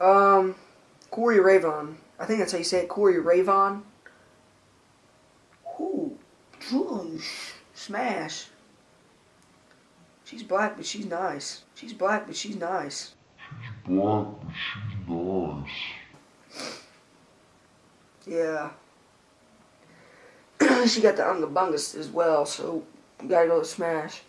Um, Corey Ravon. I think that's how you say it. Corey Ravon. Ooh, Smash. She's black, but she's nice. She's black, but she's nice. She's black, but she's nice. Yeah. she got the Ungabungus as well, so gotta go to Smash.